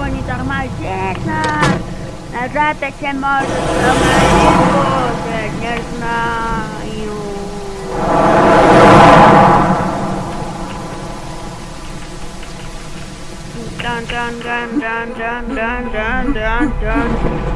Wanita remaja, nah, nah, rata cemor, sama ibu, senyar, nah, yuk. dun dun dun dun dun dun dun dun dun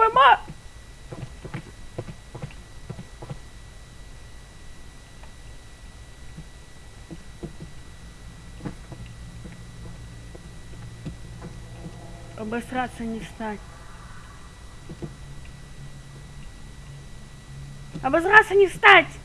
Ой, ма... Обосраться не встать. Обозраться не встать!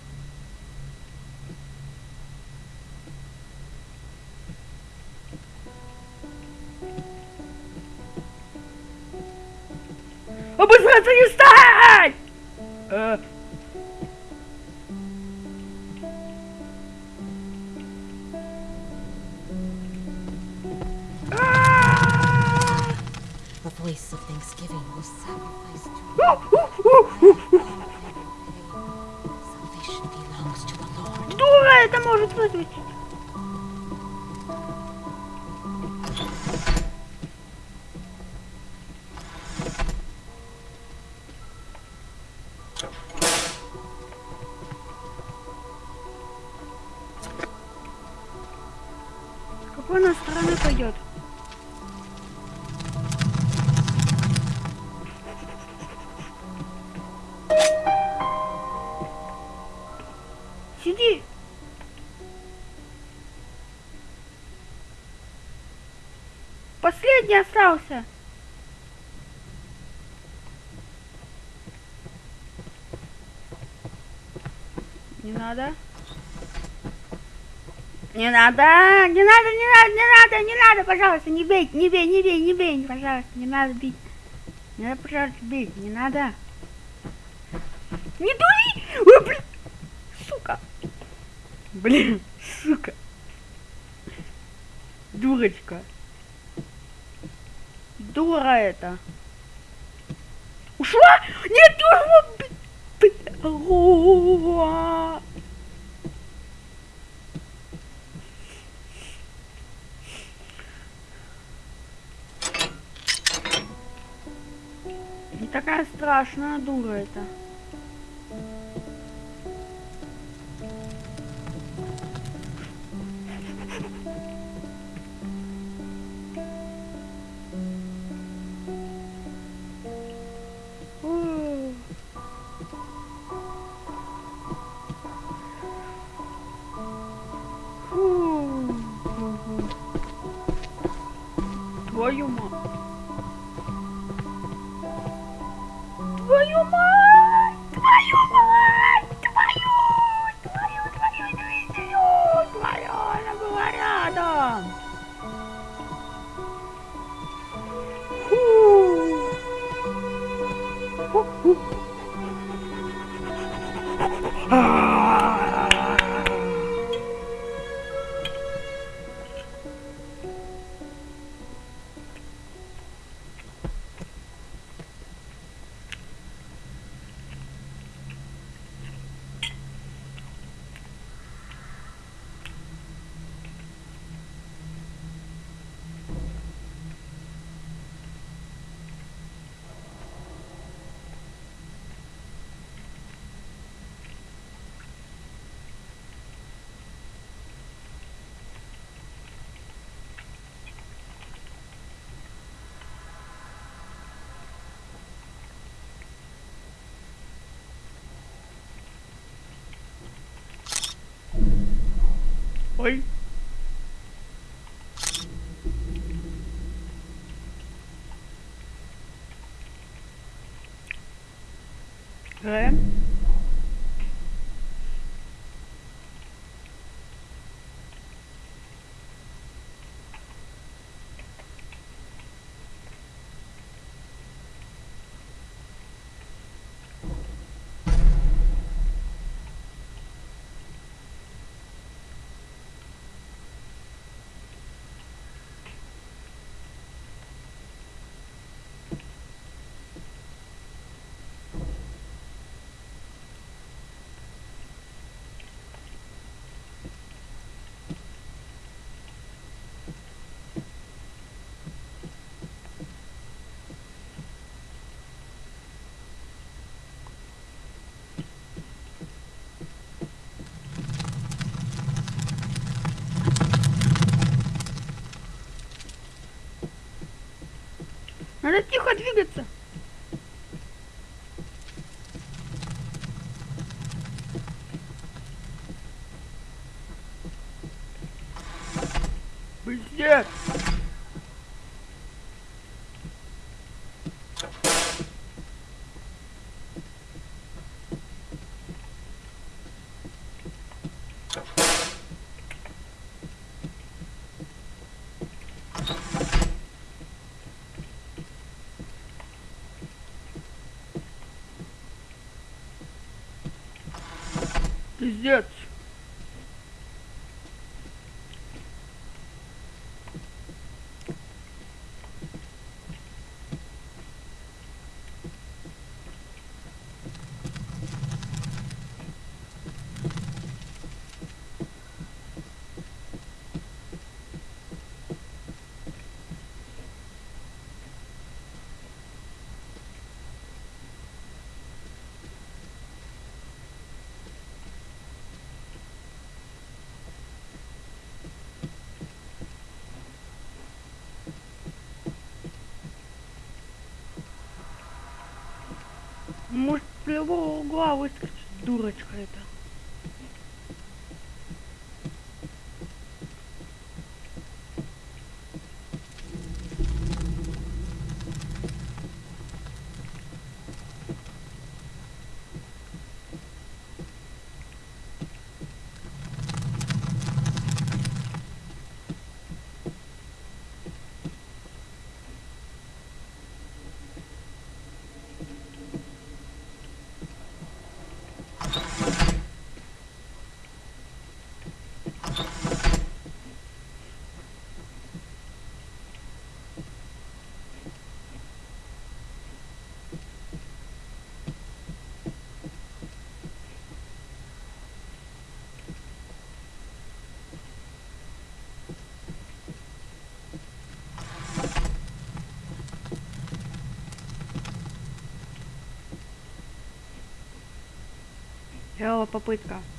Voice of thanksgiving was sacrificed to Последний остался. Не надо. Не надо, не надо, не надо, не надо, не надо, пожалуйста, не бей, не бей, не бей, не бей, пожалуйста, не надо бить. Не надо, пожалуйста, бить, не надо. Не дури! Ой, блин, сука. Блин, сука. Дурочка. Дура это. Ушла? Нет, не ушла. Не такая страшная дура это. 哎呦妈！Ой. Надо тихо двигаться. Пиздец. Пиздец. Любого угла выскочит дурочка эта. Сделала попытка.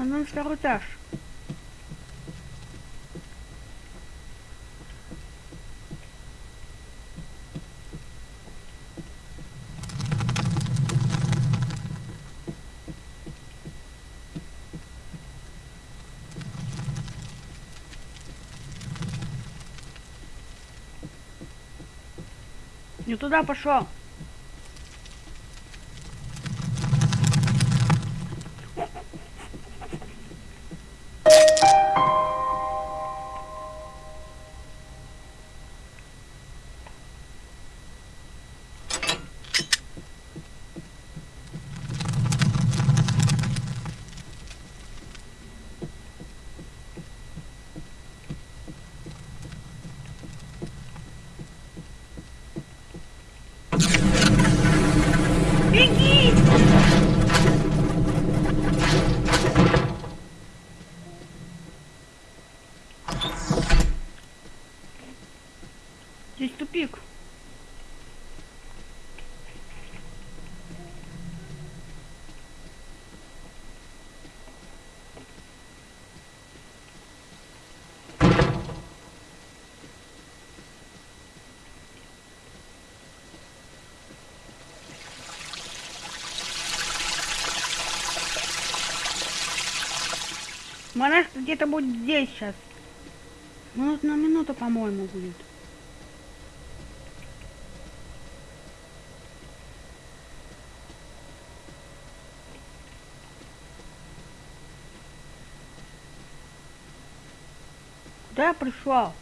А ну второй этаж. Не туда пошел. Здесь тупик. Монаш где-то будет здесь сейчас. Минут на минуту, по-моему, будет. Куда я пришел?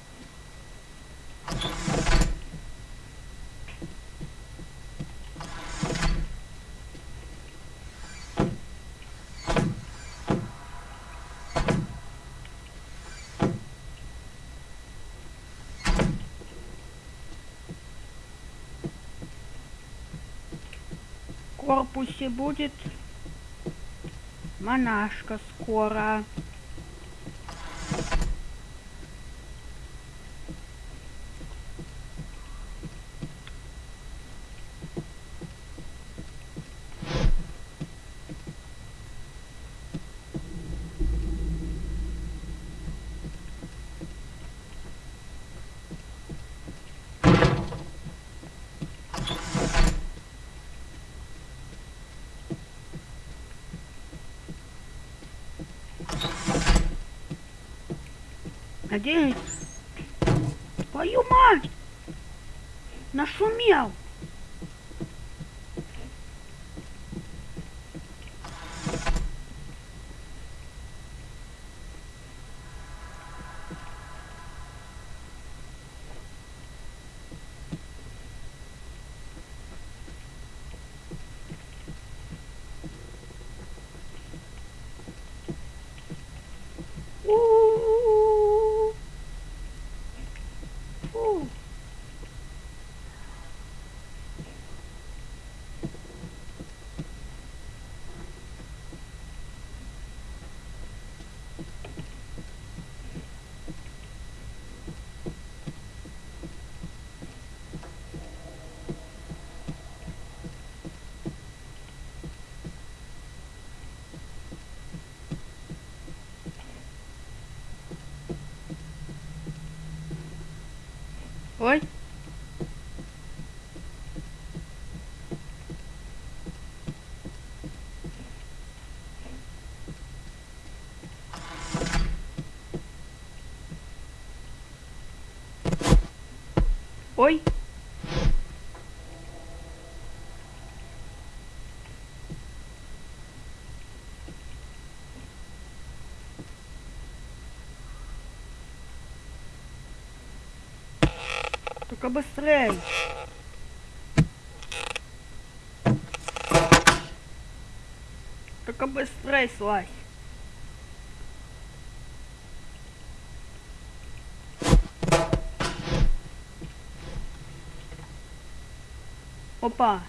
Корпусе будет монашка скоро. Надеюсь. Твою мать! Нашумел! Ой. Ой. Только быстрей. Только быстрей слазь. Опа.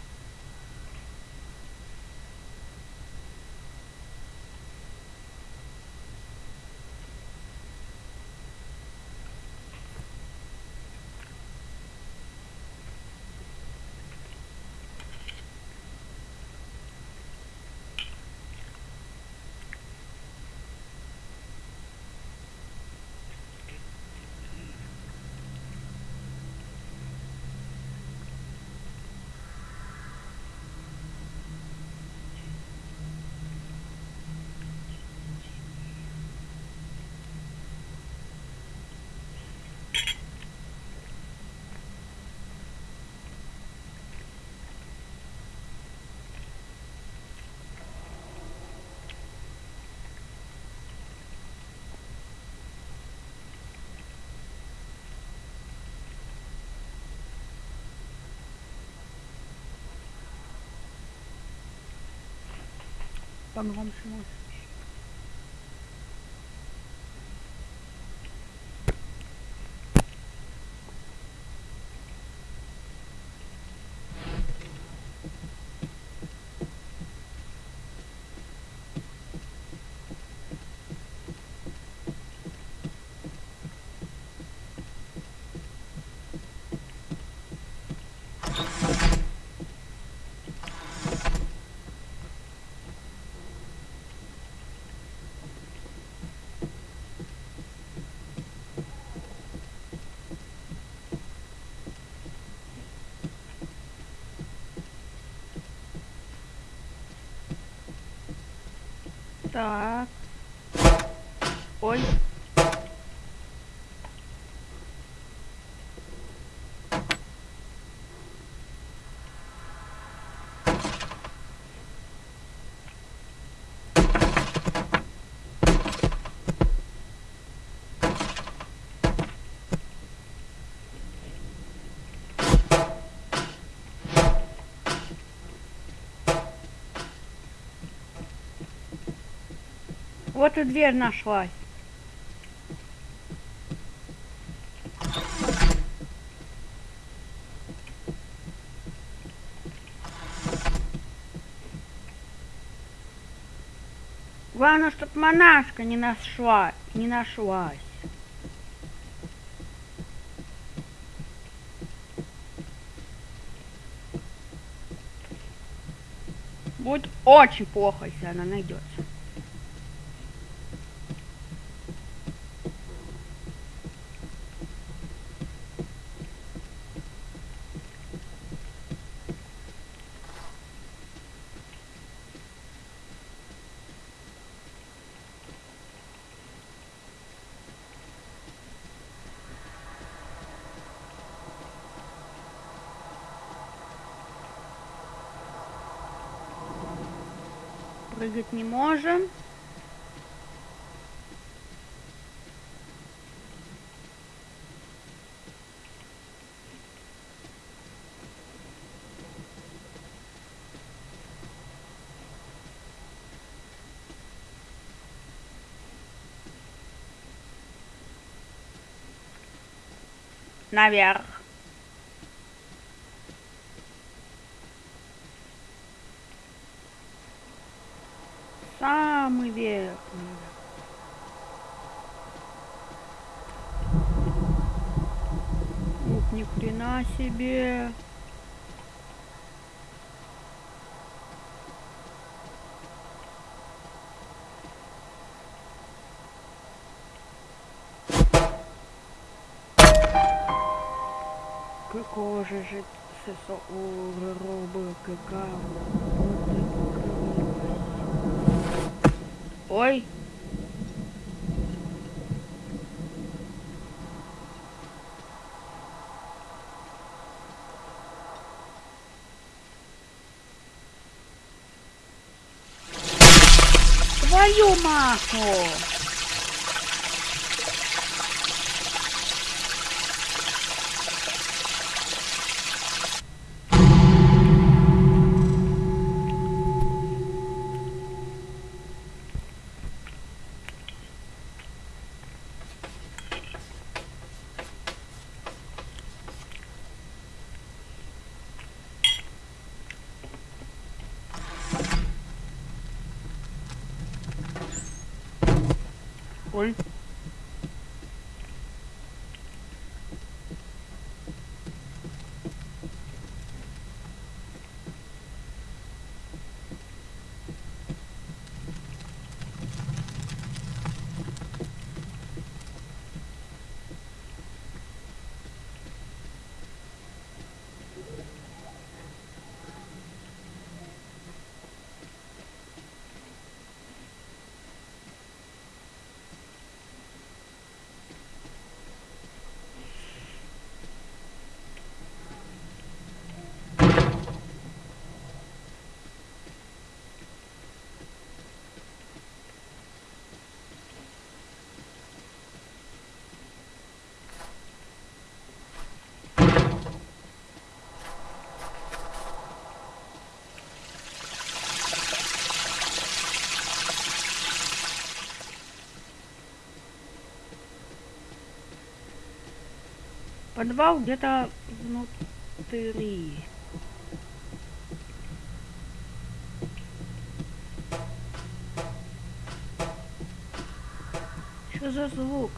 Ben bir konuşayım. Tá. Oi. Вот и дверь нашлась. Главное, чтоб монашка не нашла, не нашлась. Будет очень плохо, если она найдется. Прыгать не можем. Наверх. Себе. Какого же же сосо роба какао. Ой. Твою Oi. Подвал где-то внутри. Что за звук?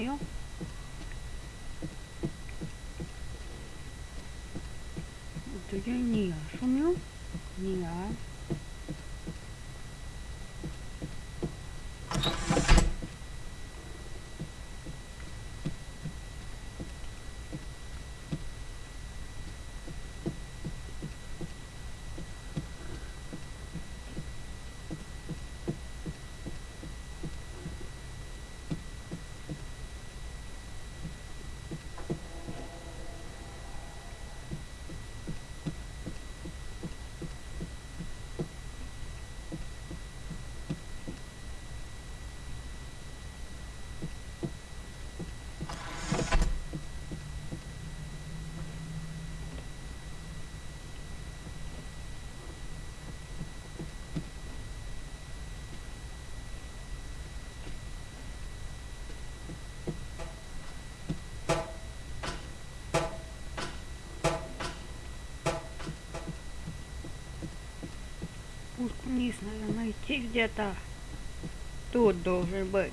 되나요? 어떻게 니야? 소녀? 니야? вниз надо найти где-то. Тут должен быть.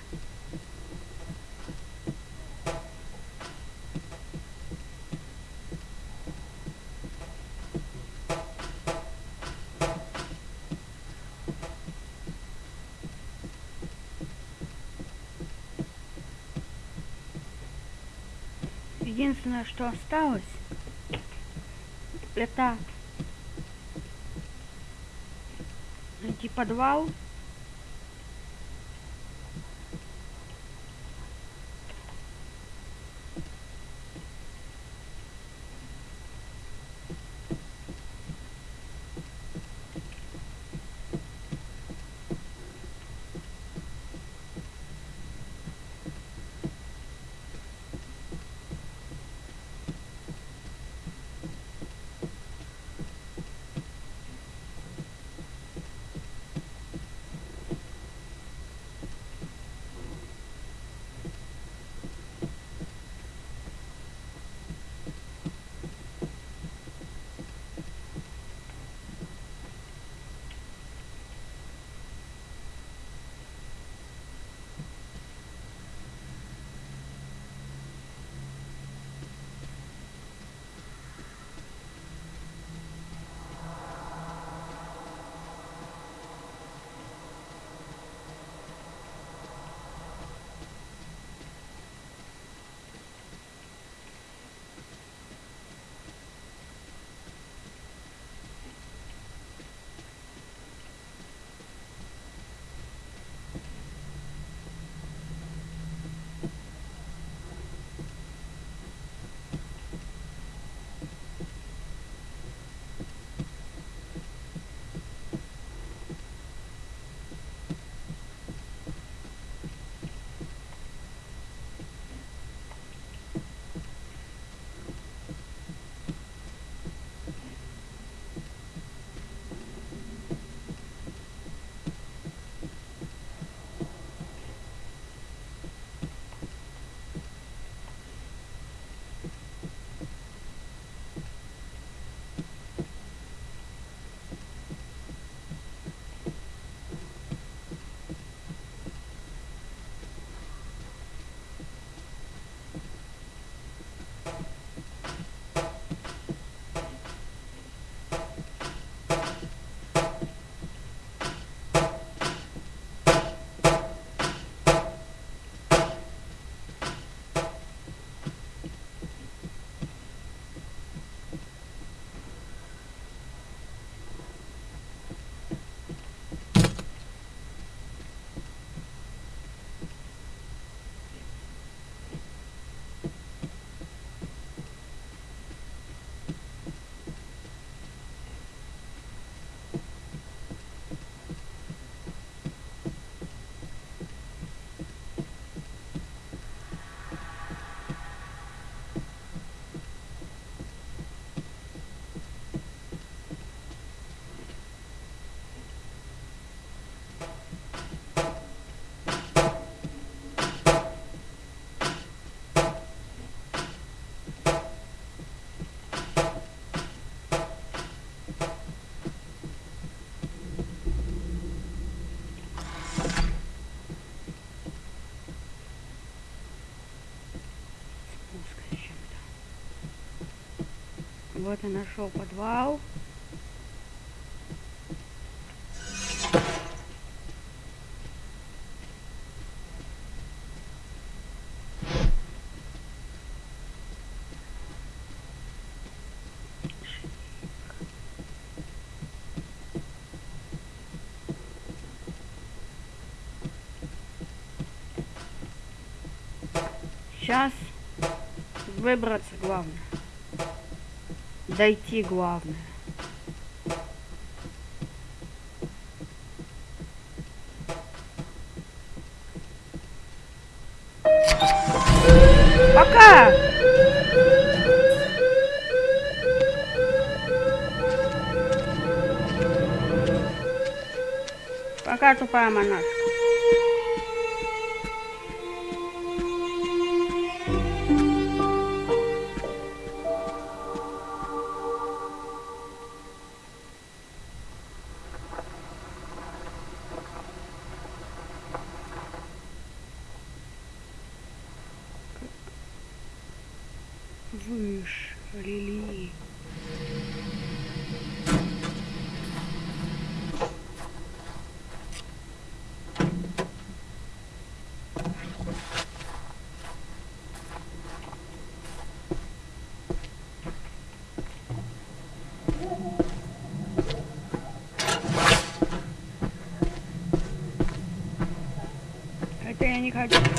единственное, что осталось, это найти подвал. Вот и нашел подвал. Сейчас выбраться главное. Дойти главное. Пока! Пока, тупая монашка. Это я не хочу.